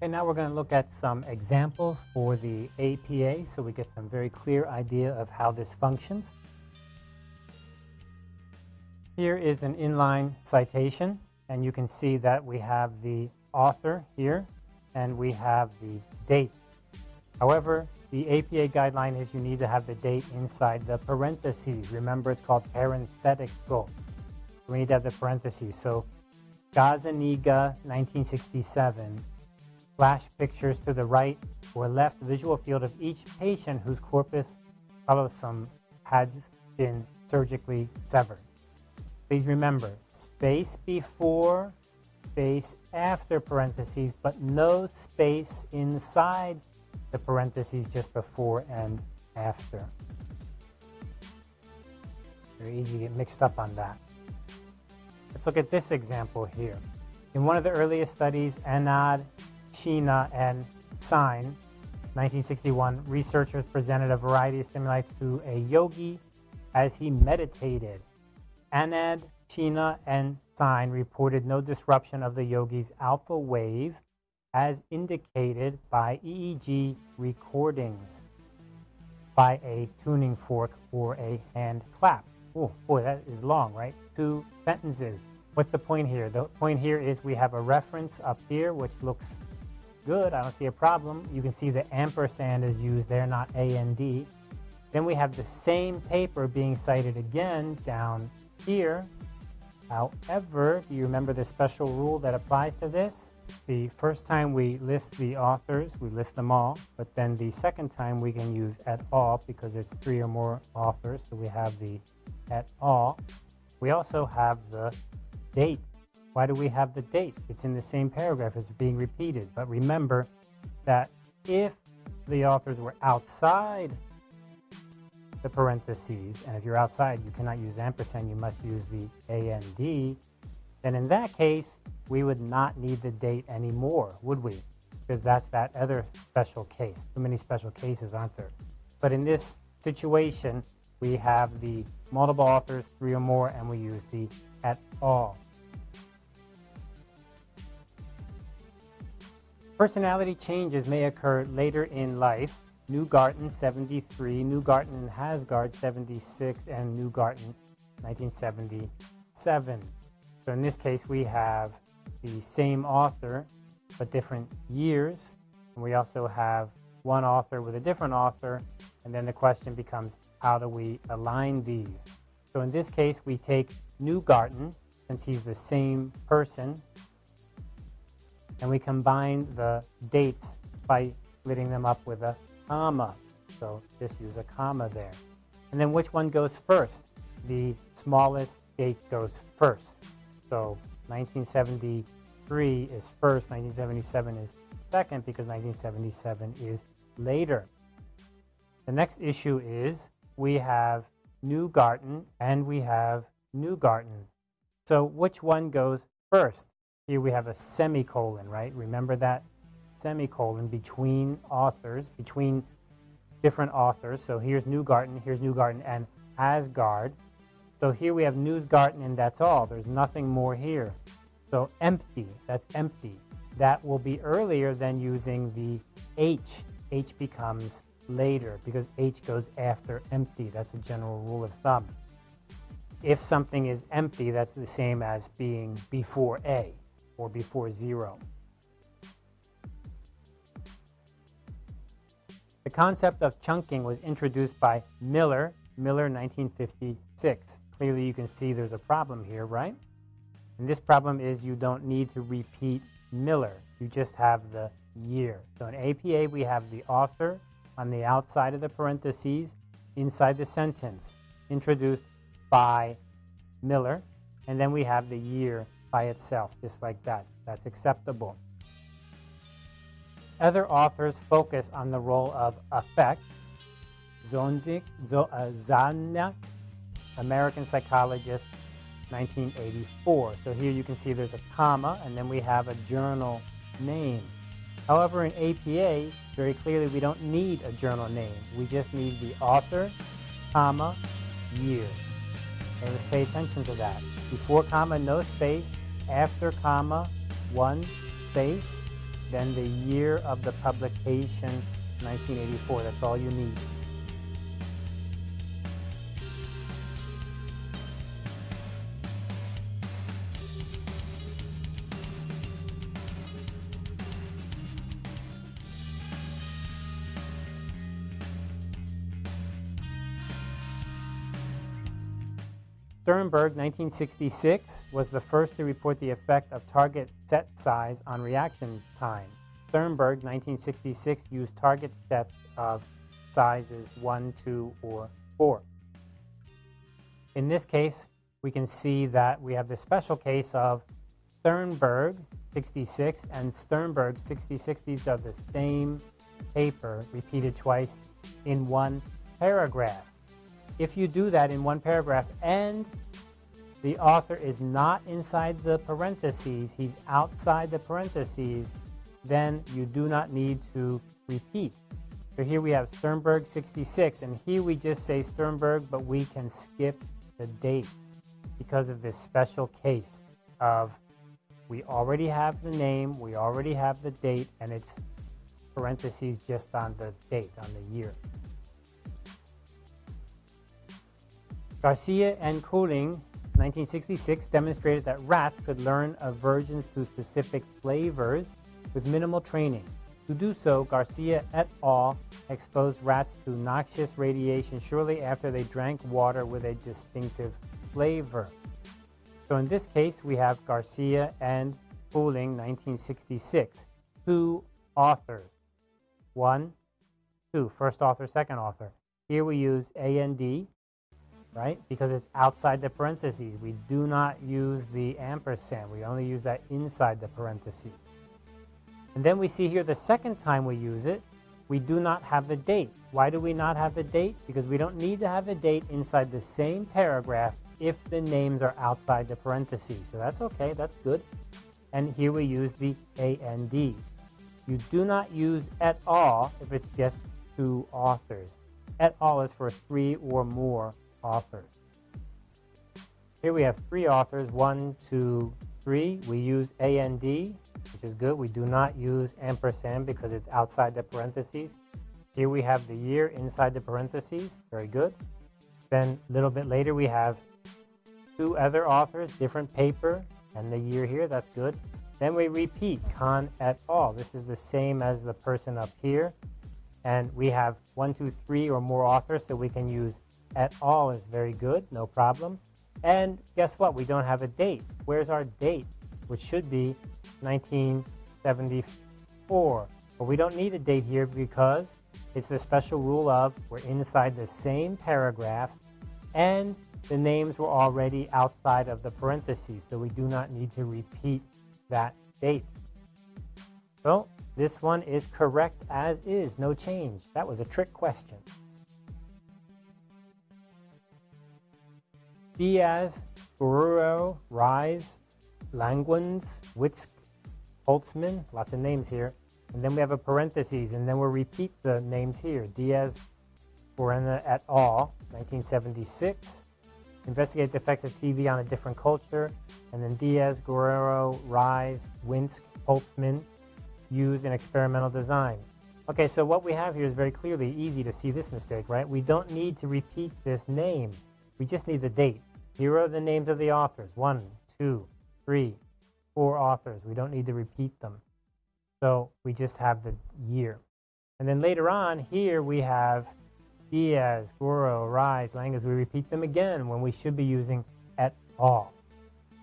Okay, now we're going to look at some examples for the APA so we get some very clear idea of how this functions. Here is an inline citation, and you can see that we have the author here, and we have the date. However, the APA guideline is you need to have the date inside the parentheses. Remember, it's called parenthetical. We need to have the parentheses. So, Gazzaniga 1967, flash pictures to the right or left visual field of each patient whose corpus callosum has been surgically severed. Please remember, space before, space after parentheses, but no space inside the parentheses just before and after. Very easy to get mixed up on that. Let's look at this example here. In one of the earliest studies, Anand Sheena, and Sine, 1961, researchers presented a variety of stimuli to a yogi as he meditated. Anand, Sheena, and Sine reported no disruption of the yogi's alpha wave as indicated by EEG recordings by a tuning fork or a hand clap. Oh, boy, that is long, right? Two sentences. What's the point here? The point here is we have a reference up here, which looks good. I don't see a problem. You can see the ampersand is used there, not A AND. D. Then we have the same paper being cited again down here. However, do you remember the special rule that applies to this? The first time we list the authors, we list them all, but then the second time we can use at all because it's three or more authors, so we have the at all. We also have the date why do we have the date? It's in the same paragraph, it's being repeated. But remember that if the authors were outside the parentheses, and if you're outside, you cannot use ampersand, you must use the AND, then in that case, we would not need the date anymore, would we? Because that's that other special case. Too many special cases, aren't there? But in this situation, we have the multiple authors, three or more, and we use the at all. Personality changes may occur later in life. Neugarten 73, Neugarten and Hasgard 76, and Neugarten 1977. So in this case, we have the same author, but different years. And we also have one author with a different author. And then the question becomes, how do we align these? So in this case, we take Neugarten, since he's the same person, and we combine the dates by splitting them up with a comma. So just use a comma there. And then which one goes first? The smallest date goes first. So 1973 is first, 1977 is second because 1977 is later. The next issue is we have Neugarten and we have Neugarten. So which one goes first? Here we have a semicolon, right? Remember that semicolon between authors, between different authors. So here's Neugarten, here's Neugarten and Asgard. So here we have Newsgarten and that's all. There's nothing more here. So empty, that's empty. That will be earlier than using the H. H becomes later because H goes after empty. That's a general rule of thumb. If something is empty, that's the same as being before A or before zero. The concept of chunking was introduced by Miller, Miller 1956. Clearly you can see there's a problem here, right? And this problem is you don't need to repeat Miller. You just have the year. So in APA, we have the author on the outside of the parentheses inside the sentence, introduced by Miller, and then we have the year by itself, just like that. That's acceptable. Other authors focus on the role of affect. Zonzik, uh, Zanuck, American psychologist, 1984. So here you can see there's a comma, and then we have a journal name. However, in APA, very clearly we don't need a journal name. We just need the author, comma, year. And let's pay attention to that. Before comma, no space. After comma, one space. Then the year of the publication, 1984. That's all you need. Sternberg, 1966, was the first to report the effect of target set size on reaction time. Sternberg, 1966, used target sets of sizes 1, 2, or 4. In this case, we can see that we have the special case of Sternberg 66 and Sternberg 66. These are the same paper repeated twice in one paragraph. If you do that in one paragraph and the author is not inside the parentheses, he's outside the parentheses, then you do not need to repeat. So here we have Sternberg 66, and here we just say Sternberg, but we can skip the date because of this special case of we already have the name, we already have the date, and it's parentheses just on the date, on the year. Garcia and Koelling, 1966, demonstrated that rats could learn aversions to specific flavors with minimal training. To do so, Garcia et al. exposed rats to noxious radiation shortly after they drank water with a distinctive flavor. So in this case, we have Garcia and Koelling, 1966. Two authors. One, two, first author, second author. Here we use AND, right? Because it's outside the parentheses. We do not use the ampersand. We only use that inside the parentheses. And then we see here the second time we use it, we do not have the date. Why do we not have the date? Because we don't need to have the date inside the same paragraph if the names are outside the parentheses. So that's okay, that's good. And here we use the AND. You do not use at all if it's just two authors. At all is for three or more authors. Here we have three authors, one, two, three. We use AND, which is good. We do not use ampersand because it's outside the parentheses. Here we have the year inside the parentheses, very good. Then a little bit later we have two other authors, different paper, and the year here, that's good. Then we repeat, Kahn et al. This is the same as the person up here. And we have one, two, three or more authors, so we can use et al. is very good, no problem. And guess what? We don't have a date. Where's our date? Which should be 1974. But we don't need a date here because it's the special rule of we're inside the same paragraph and the names were already outside of the parentheses, so we do not need to repeat that date. So this one is correct as is, no change. That was a trick question. Diaz, Guerrero, Rise, Languins, Witzk, Holtzman, lots of names here. And then we have a parentheses, and then we'll repeat the names here. Diaz, Guerrero et al., 1976. Investigate the effects of TV on a different culture. And then Diaz, Guerrero, Rise, Winsk, Holtzman, used in experimental design. Okay, so what we have here is very clearly easy to see this mistake, right? We don't need to repeat this name. We just need the date. Here are the names of the authors. One, two, three, four authors. We don't need to repeat them. So we just have the year. And then later on, here we have Diaz, Goro, Rise, Langas. We repeat them again when we should be using at all.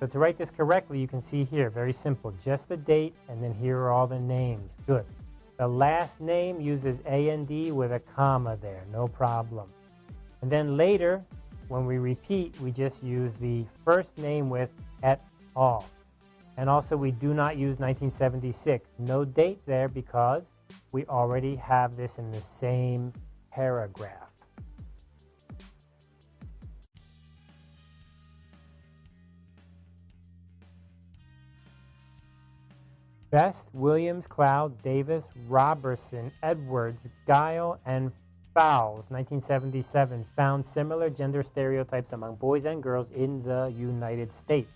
So to write this correctly, you can see here, very simple, just the date, and then here are all the names. Good. The last name uses A AND D with a comma there, no problem. And then later, when we repeat, we just use the first name with et al. And also we do not use 1976. No date there because we already have this in the same paragraph. Best, Williams, Cloud, Davis, Robertson, Edwards, Guile, and Fowles, 1977, found similar gender stereotypes among boys and girls in the United States.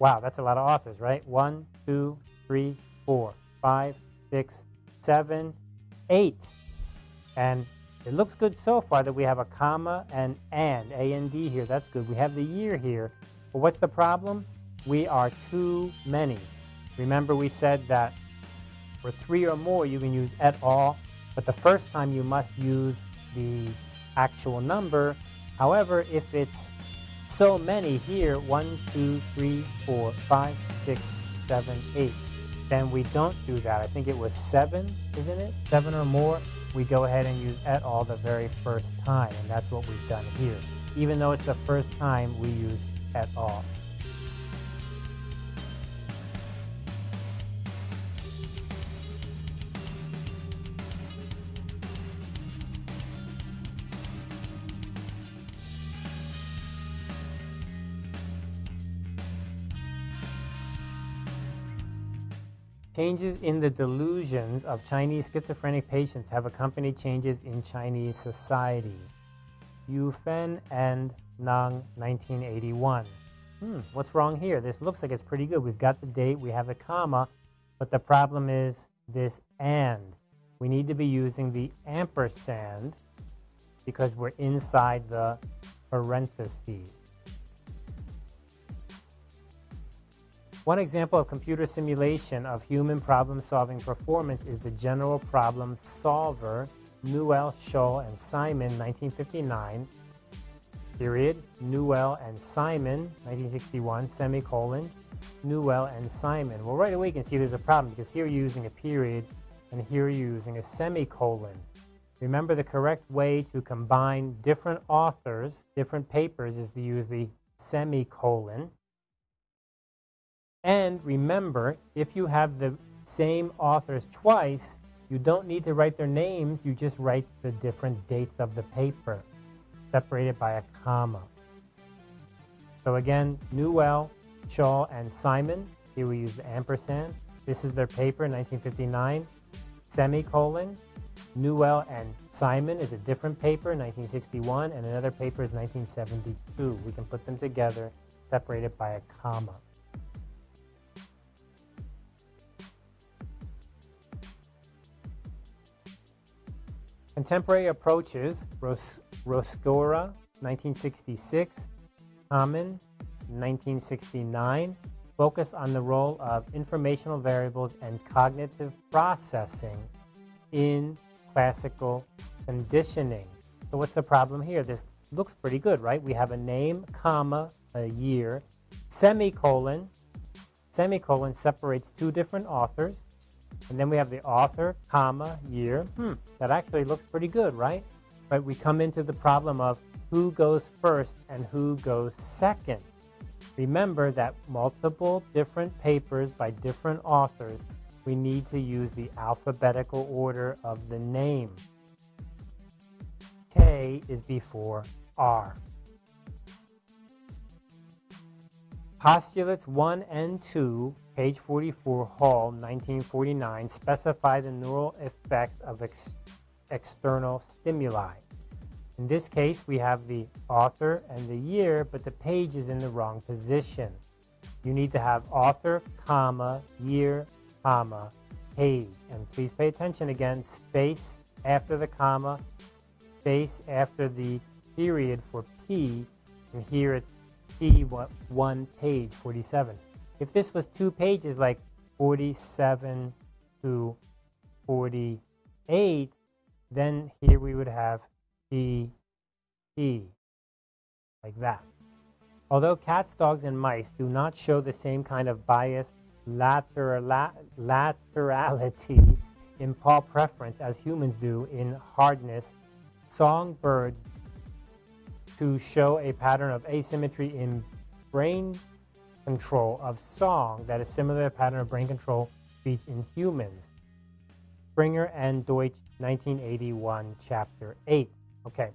Wow, that's a lot of authors, right? One, two, three, four, five, six, seven, eight. And it looks good so far that we have a comma and and, A and D here. That's good. We have the year here. But what's the problem? We are too many. Remember we said that for three or more you can use et al but the first time you must use the actual number. However, if it's so many here, one, two, three, four, five, six, seven, eight, then we don't do that. I think it was seven, isn't it? Seven or more, we go ahead and use et al the very first time, and that's what we've done here. Even though it's the first time we use et al. Changes in the delusions of Chinese schizophrenic patients have accompanied changes in Chinese society. Yu Fen and Nang, 1981. Hmm, what's wrong here? This looks like it's pretty good. We've got the date, we have the comma, but the problem is this and. We need to be using the ampersand because we're inside the parentheses. One example of computer simulation of human problem-solving performance is the General Problem Solver, Newell, Shull, and Simon, 1959, period, Newell and Simon, 1961, semicolon, Newell and Simon. Well, right away you can see there's a problem because here you're using a period and here you're using a semicolon. Remember the correct way to combine different authors, different papers, is to use the semicolon. And remember, if you have the same authors twice, you don't need to write their names, you just write the different dates of the paper, separated by a comma. So again, Newell, Shaw, and Simon, here we use the ampersand. This is their paper, 1959, semicolon. Newell and Simon is a different paper, 1961, and another paper is 1972. We can put them together, separated by a comma. Contemporary approaches, Ros Rescorla, 1966, Kamin, 1969, focus on the role of informational variables and cognitive processing in classical conditioning. So what's the problem here? This looks pretty good, right? We have a name, comma, a year, semicolon. Semicolon separates two different authors. And then we have the author, comma, year. Hmm, that actually looks pretty good, right? But we come into the problem of who goes first and who goes second. Remember that multiple different papers by different authors, we need to use the alphabetical order of the name. K is before R. Postulates 1 and 2 page 44, Hall, 1949, specify the neural effects of ex external stimuli. In this case, we have the author and the year, but the page is in the wrong position. You need to have author, comma, year, comma, page. And please pay attention again, space after the comma, space after the period for P, and here it's P, one page, 47. If this was two pages like 47 to 48, then here we would have P, P, like that. Although cats, dogs, and mice do not show the same kind of biased lateral, laterality in paw preference as humans do in hardness, songbirds to show a pattern of asymmetry in brain control of song that is similar to the pattern of brain control speech in humans. Springer and Deutsch, 1981, Chapter 8. Okay,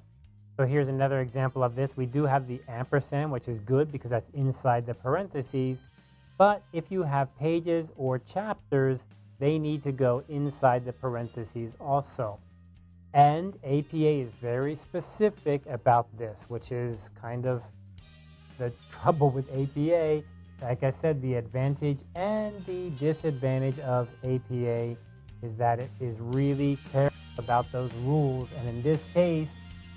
so here's another example of this. We do have the ampersand, which is good because that's inside the parentheses. But if you have pages or chapters, they need to go inside the parentheses also. And APA is very specific about this, which is kind of the trouble with APA. Like I said, the advantage and the disadvantage of APA is that it is really careful about those rules. And in this case,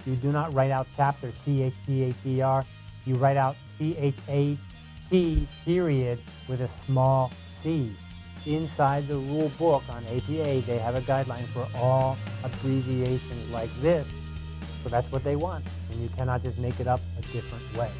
you do not write out chapter C-H-P-A-T-R. You write out C-H-A-T period with a small c. Inside the rule book on APA, they have a guideline for all abbreviations like this. So that's what they want. And you cannot just make it up a different way.